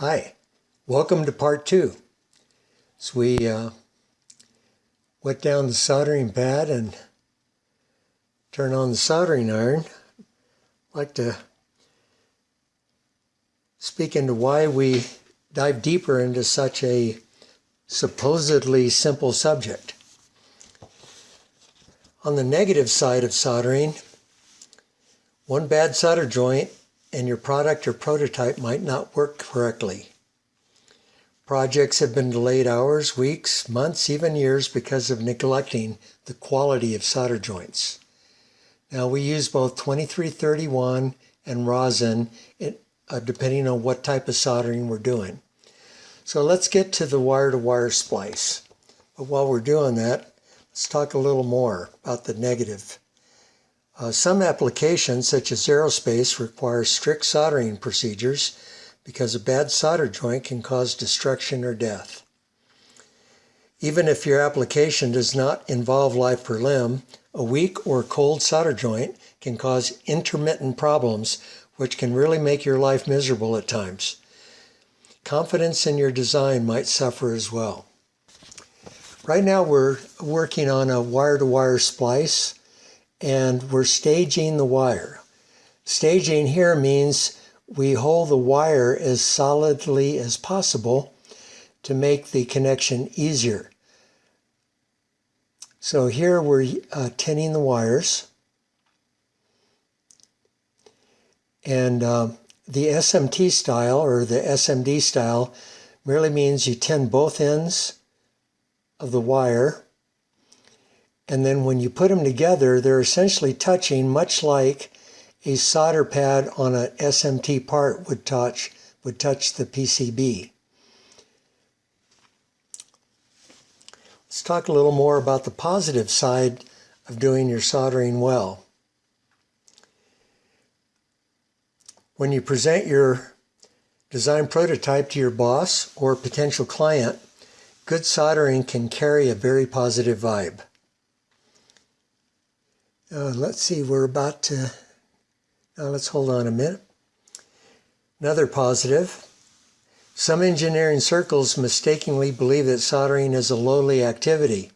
Hi, welcome to part two. So we uh, wet down the soldering pad and turn on the soldering iron. I'd like to speak into why we dive deeper into such a supposedly simple subject. On the negative side of soldering, one bad solder joint and your product or prototype might not work correctly. Projects have been delayed hours, weeks, months, even years because of neglecting the quality of solder joints. Now we use both 2331 and rosin uh, depending on what type of soldering we're doing. So let's get to the wire-to-wire -wire splice. But while we're doing that, let's talk a little more about the negative uh, some applications, such as aerospace, require strict soldering procedures because a bad solder joint can cause destruction or death. Even if your application does not involve life per limb, a weak or cold solder joint can cause intermittent problems which can really make your life miserable at times. Confidence in your design might suffer as well. Right now we're working on a wire-to-wire -wire splice and we're staging the wire. Staging here means we hold the wire as solidly as possible to make the connection easier. So here we're uh, tinning the wires. And uh, the SMT style or the SMD style merely means you tin both ends of the wire and then when you put them together, they're essentially touching much like a solder pad on an SMT part would touch, would touch the PCB. Let's talk a little more about the positive side of doing your soldering well. When you present your design prototype to your boss or potential client, good soldering can carry a very positive vibe. Uh, let's see, we're about to, now let's hold on a minute. Another positive. Some engineering circles mistakenly believe that soldering is a lowly activity.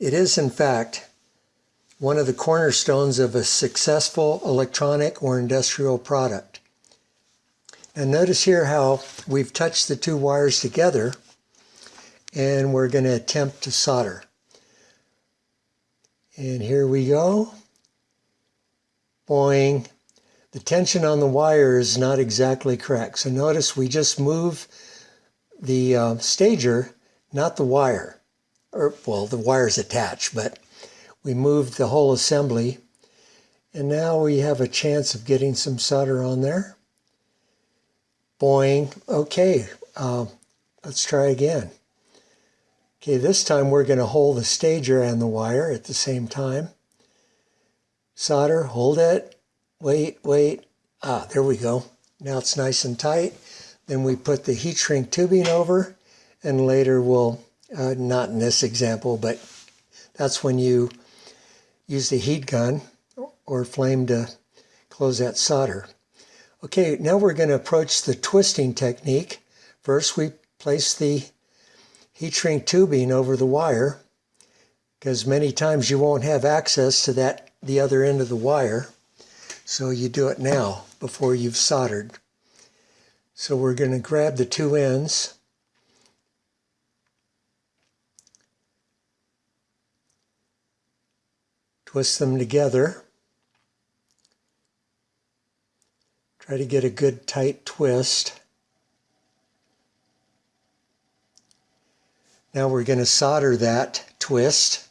It is, in fact, one of the cornerstones of a successful electronic or industrial product. And notice here how we've touched the two wires together and we're going to attempt to solder. And here we go. Boing. The tension on the wire is not exactly correct. So notice we just move the uh, stager, not the wire. Or, well, the wire's attached, but we moved the whole assembly. And now we have a chance of getting some solder on there. Boing. Okay, uh, let's try again. Okay, this time we're going to hold the stager and the wire at the same time. Solder, hold it, wait, wait. Ah, there we go. Now it's nice and tight. Then we put the heat shrink tubing over and later we'll, uh, not in this example, but that's when you use the heat gun or flame to close that solder. Okay, now we're going to approach the twisting technique. First we place the heat shrink tubing over the wire because many times you won't have access to that the other end of the wire. So you do it now before you've soldered. So we're going to grab the two ends. Twist them together. Try to get a good tight twist Now we're going to solder that twist.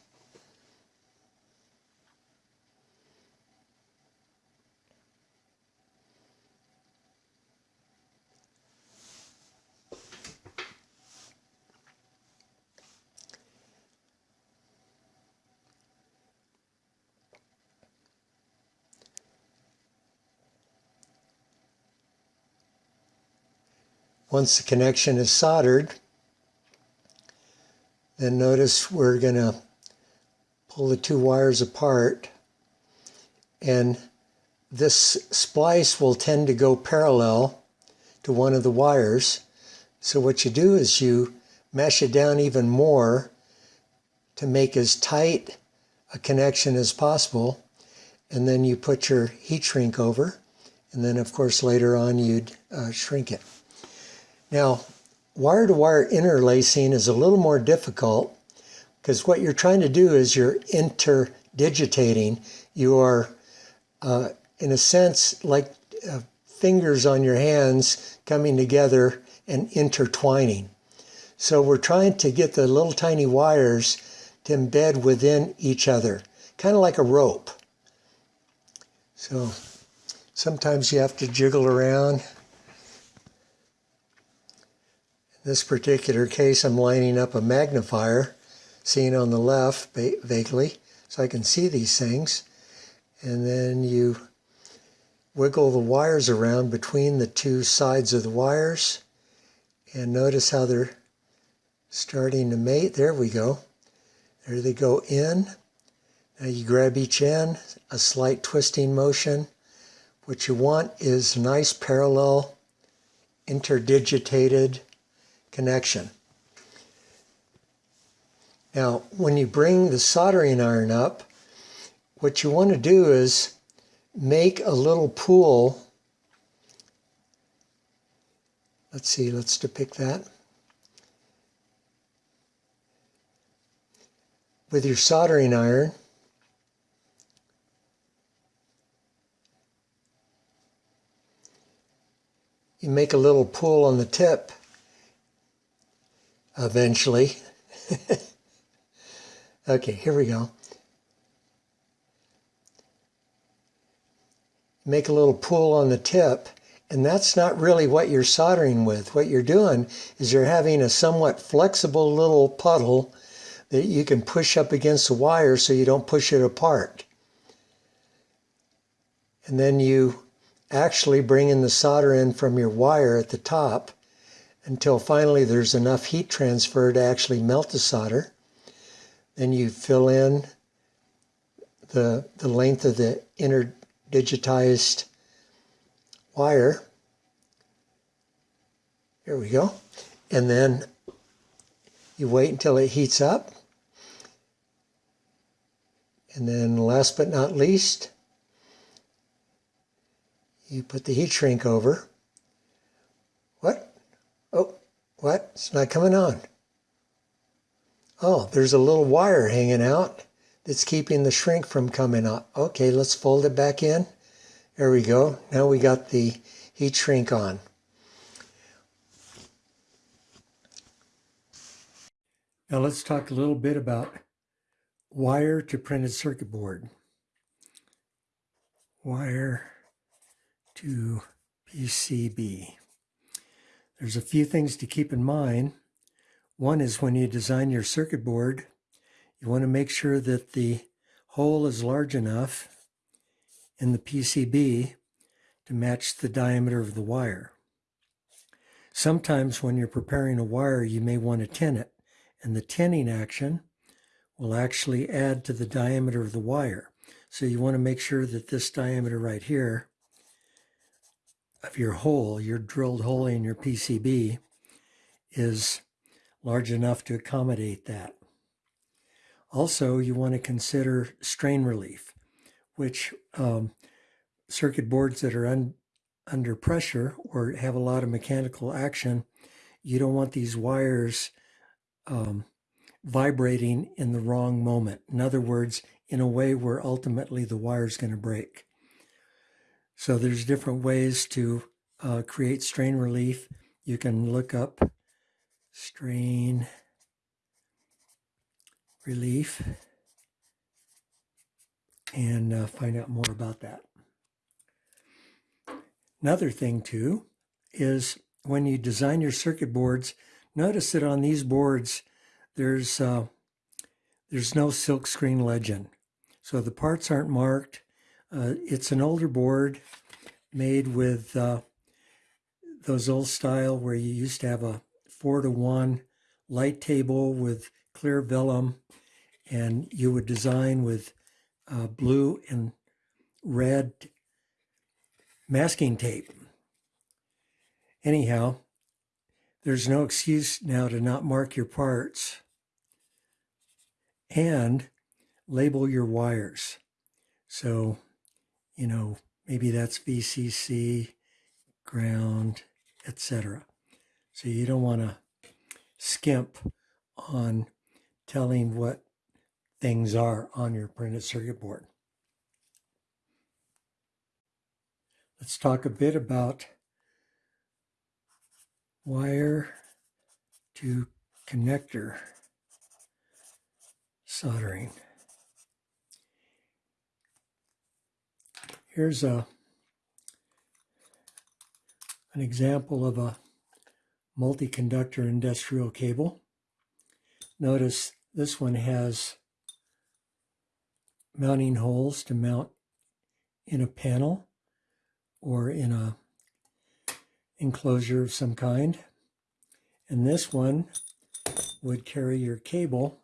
Once the connection is soldered, then notice we're going to pull the two wires apart and this splice will tend to go parallel to one of the wires. So what you do is you mesh it down even more to make as tight a connection as possible. And then you put your heat shrink over. And then of course later on you'd uh, shrink it. Now, wire-to-wire interlacing is a little more difficult because what you're trying to do is you're interdigitating. You are, uh, in a sense, like uh, fingers on your hands coming together and intertwining. So we're trying to get the little tiny wires to embed within each other, kind of like a rope. So sometimes you have to jiggle around. In this particular case, I'm lining up a magnifier, seen on the left vaguely, so I can see these things. And then you wiggle the wires around between the two sides of the wires and notice how they're starting to mate. There we go. There they go in. Now you grab each end, a slight twisting motion. What you want is nice parallel interdigitated connection. Now, when you bring the soldering iron up, what you want to do is make a little pool. Let's see, let's depict that. With your soldering iron, you make a little pool on the tip eventually. okay, here we go. make a little pull on the tip. And that's not really what you're soldering with. What you're doing is you're having a somewhat flexible little puddle that you can push up against the wire so you don't push it apart. And then you actually bring in the solder in from your wire at the top until finally there's enough heat transfer to actually melt the solder. Then you fill in the, the length of the inner digitized wire. Here we go. And then you wait until it heats up. And then last but not least, you put the heat shrink over. What? Oh, what? It's not coming on. Oh, there's a little wire hanging out that's keeping the shrink from coming up. Okay, let's fold it back in. There we go. Now we got the heat shrink on. Now let's talk a little bit about wire to printed circuit board. Wire to PCB. There's a few things to keep in mind. One is when you design your circuit board, you want to make sure that the hole is large enough in the PCB to match the diameter of the wire. Sometimes when you're preparing a wire, you may want to tin it, and the tinning action will actually add to the diameter of the wire. So you want to make sure that this diameter right here of your hole, your drilled hole in your PCB, is large enough to accommodate that. Also, you want to consider strain relief, which um, circuit boards that are un, under pressure or have a lot of mechanical action, you don't want these wires um, vibrating in the wrong moment. In other words, in a way where ultimately the wire is going to break. So there's different ways to uh, create strain relief. You can look up strain relief and uh, find out more about that. Another thing too is when you design your circuit boards, notice that on these boards there's uh, there's no silk screen legend. So the parts aren't marked. Uh, it's an older board made with uh, those old style where you used to have a four to one light table with clear vellum and you would design with uh, blue and red masking tape. anyhow, there's no excuse now to not mark your parts and label your wires. So, you know, maybe that's VCC, ground, etc. So you don't want to skimp on telling what things are on your printed circuit board. Let's talk a bit about wire to connector soldering. Here's a an example of a multi-conductor industrial cable. Notice this one has mounting holes to mount in a panel or in a enclosure of some kind. And this one would carry your cable.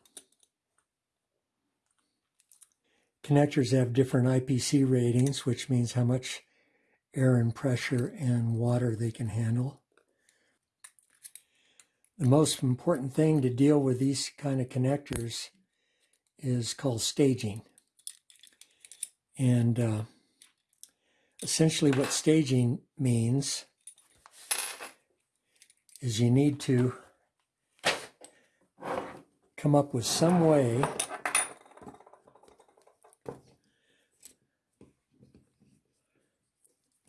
Connectors have different IPC ratings, which means how much air and pressure and water they can handle. The most important thing to deal with these kind of connectors is called staging. And uh, essentially what staging means is you need to come up with some way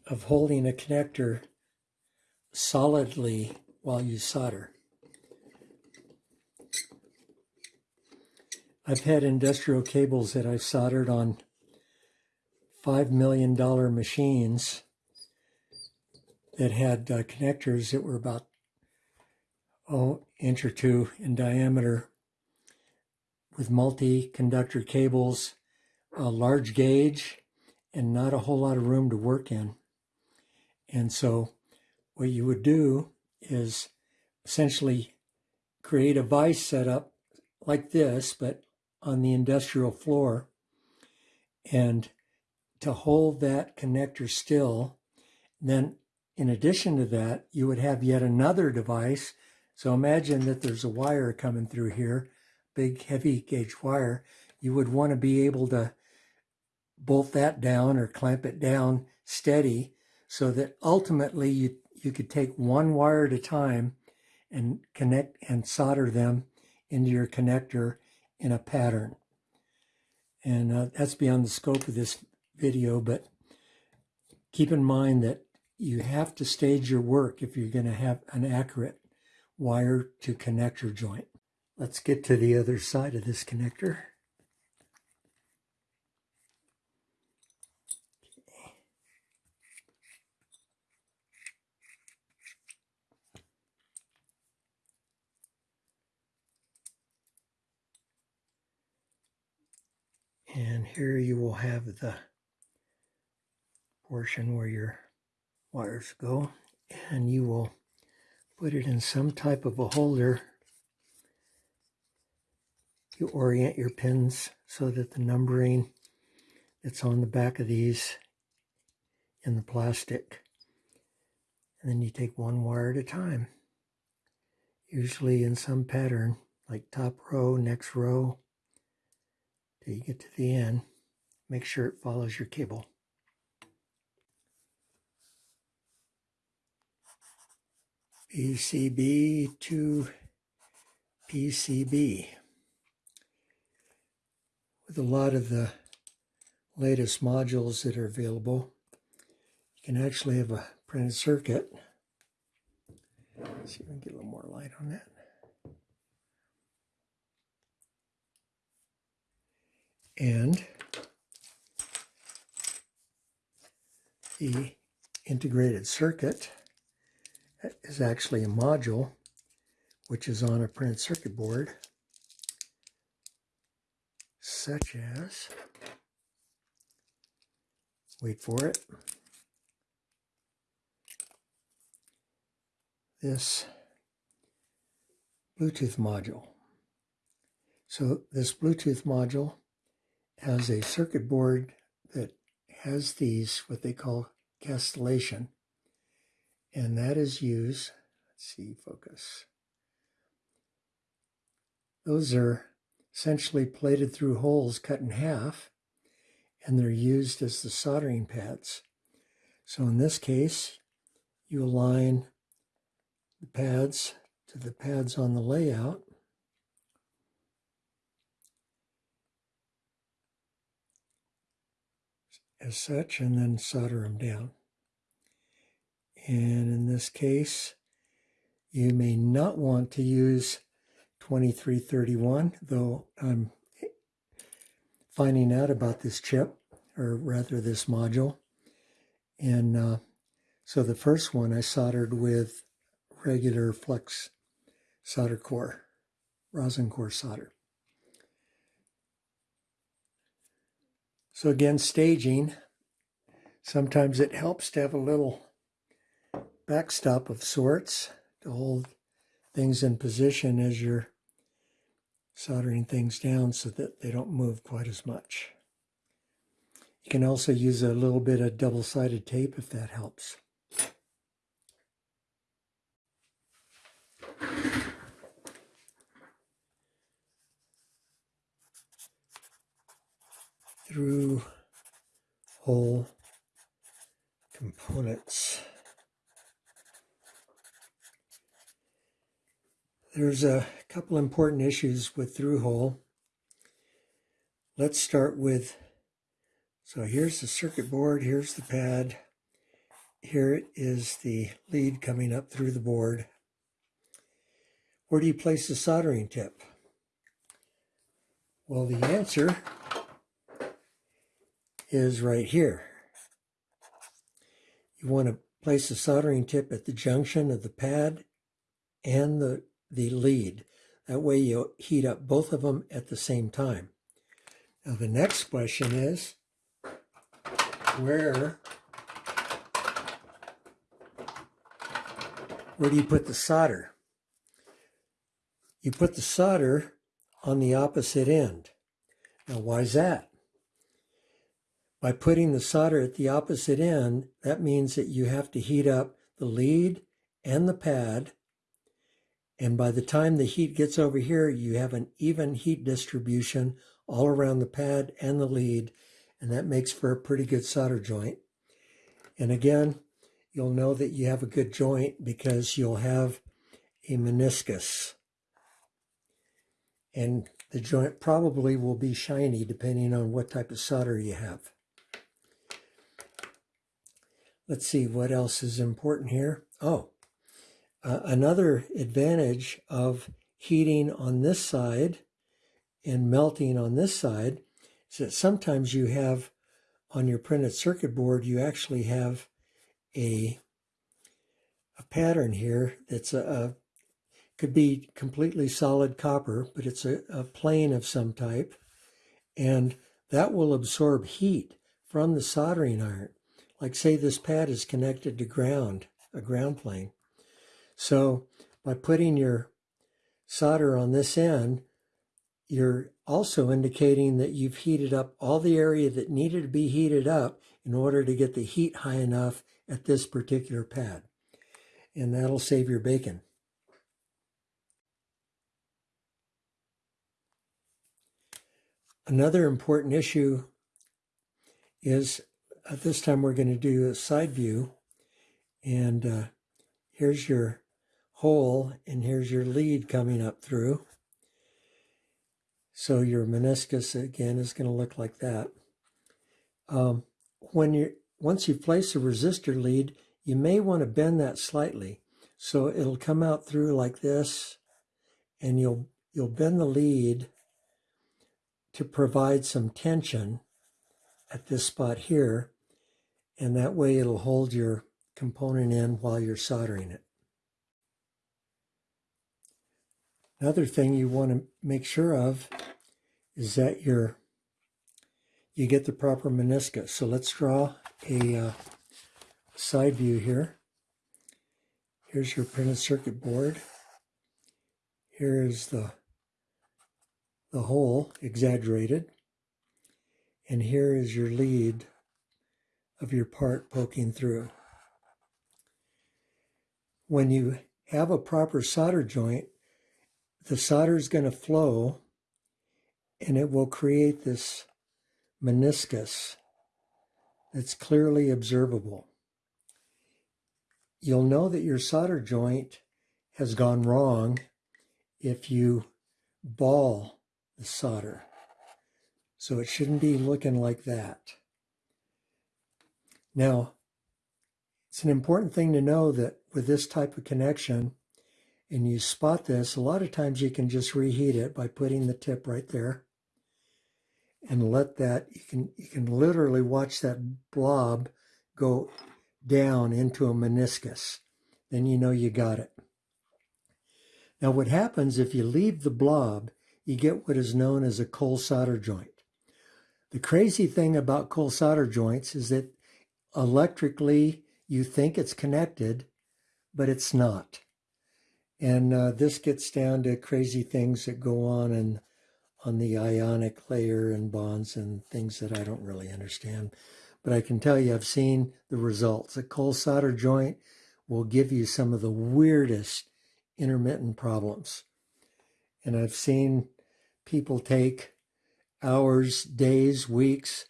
of holding a connector solidly while you solder. I've had industrial cables that I've soldered on $5 million machines that had uh, connectors that were about oh, inch or two in diameter with multi-conductor cables, a large gauge, and not a whole lot of room to work in. And so what you would do is essentially create a vise setup like this, but on the industrial floor. And to hold that connector still, then in addition to that, you would have yet another device so imagine that there's a wire coming through here, big heavy gauge wire. You would want to be able to bolt that down or clamp it down steady so that ultimately you, you could take one wire at a time and connect and solder them into your connector in a pattern. And uh, that's beyond the scope of this video, but keep in mind that you have to stage your work if you're going to have an accurate wire to connector joint. Let's get to the other side of this connector. And here you will have the portion where your wires go and you will put it in some type of a holder. You orient your pins so that the numbering that's on the back of these in the plastic. And then you take one wire at a time, usually in some pattern, like top row, next row, till you get to the end. Make sure it follows your cable. PCB to PCB. With a lot of the latest modules that are available, you can actually have a printed circuit. Let's see if I can get a little more light on that. And the integrated circuit is actually a module which is on a printed circuit board such as wait for it this Bluetooth module. So this Bluetooth module has a circuit board that has these what they call castellation And that is used, let's see, focus. Those are essentially plated through holes cut in half, and they're used as the soldering pads. So in this case, you align the pads to the pads on the layout. As such and then solder them down. And in this case, you may not want to use 2331, though I'm finding out about this chip, or rather this module. And uh, so the first one I soldered with regular flux solder core, rosin core solder. So again, staging, sometimes it helps to have a little backstop of sorts to hold things in position as you're soldering things down so that they don't move quite as much. You can also use a little bit of double-sided tape if that helps. Through hole components. There's a couple important issues with through hole. Let's start with, so here's the circuit board, here's the pad, here is the lead coming up through the board. Where do you place the soldering tip? Well, the answer is right here. You want to place the soldering tip at the junction of the pad and the, the lead. That way you heat up both of them at the same time. Now the next question is, where, where do you put the solder? You put the solder on the opposite end. Now why is that? By putting the solder at the opposite end, that means that you have to heat up the lead and the pad. And by the time the heat gets over here, you have an even heat distribution all around the pad and the lead. And that makes for a pretty good solder joint. And again, you'll know that you have a good joint because you'll have a meniscus. And the joint probably will be shiny depending on what type of solder you have. Let's see what else is important here. Oh, uh, another advantage of heating on this side and melting on this side is that sometimes you have on your printed circuit board, you actually have a, a pattern here that's a, a could be completely solid copper, but it's a, a plane of some type. And that will absorb heat from the soldering iron. Like say this pad is connected to ground, a ground plane. So by putting your solder on this end, you're also indicating that you've heated up all the area that needed to be heated up in order to get the heat high enough at this particular pad. And that'll save your bacon. Another important issue is uh, this time we're going to do a side view. And uh, here's your hole, and here's your lead coming up through. So your meniscus, again, is going to look like that. Um, when you Once you place a resistor lead, you may want to bend that slightly. So it'll come out through like this, and you'll, you'll bend the lead to provide some tension at this spot here and that way it'll hold your component in while you're soldering it. Another thing you want to make sure of is that you you get the proper meniscus. So let's draw a uh, side view here. Here's your printed circuit board. Here is the, the hole exaggerated. And here is your lead of your part poking through. when you have a proper solder joint, the solder is going to flow and it will create this meniscus that's clearly observable. You'll know that your solder joint has gone wrong if you ball the solder. So it shouldn't be looking like that. Now, it's an important thing to know that with this type of connection, and you spot this, a lot of times you can just reheat it by putting the tip right there and let that, you can, you can literally watch that blob go down into a meniscus. Then you know you got it. Now what happens if you leave the blob, you get what is known as a cold solder joint. The crazy thing about cold solder joints is that electrically you think it's connected, but it's not. And uh, this gets down to crazy things that go on in, on the ionic layer and bonds and things that I don't really understand. But I can tell you I've seen the results. A cold solder joint will give you some of the weirdest intermittent problems. And I've seen people take hours, days, weeks,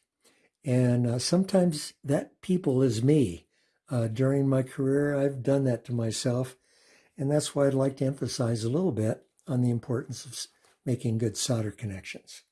and uh, sometimes that people is me. Uh, during my career, I've done that to myself. And that's why I'd like to emphasize a little bit on the importance of making good solder connections.